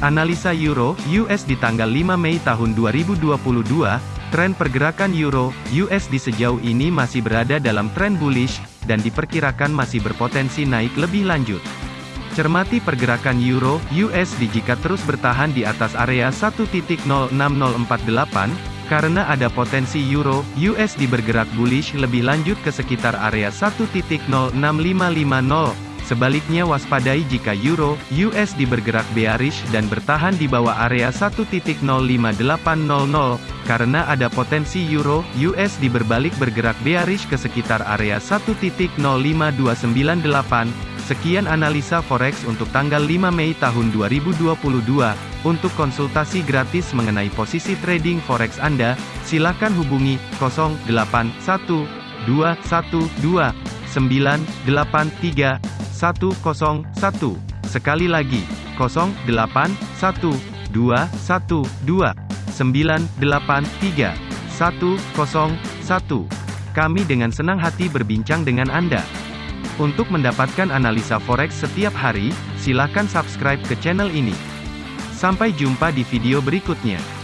Analisa Euro US di tanggal 5 Mei tahun 2022, tren pergerakan Euro USD sejauh ini masih berada dalam tren bullish dan diperkirakan masih berpotensi naik lebih lanjut. Cermati pergerakan Euro USD jika terus bertahan di atas area 1.06048 karena ada potensi Euro USD bergerak bullish lebih lanjut ke sekitar area 1.06550 Sebaliknya waspadai jika euro USD bergerak bearish dan bertahan di bawah area 1.05800 karena ada potensi euro USD berbalik bergerak bearish ke sekitar area 1.05298. Sekian analisa forex untuk tanggal 5 Mei tahun 2022. Untuk konsultasi gratis mengenai posisi trading forex Anda, silakan hubungi 081212 983 101. Sekali lagi, 081212 983 101. Kami dengan senang hati berbincang dengan Anda. Untuk mendapatkan analisa forex setiap hari, silakan subscribe ke channel ini. Sampai jumpa di video berikutnya.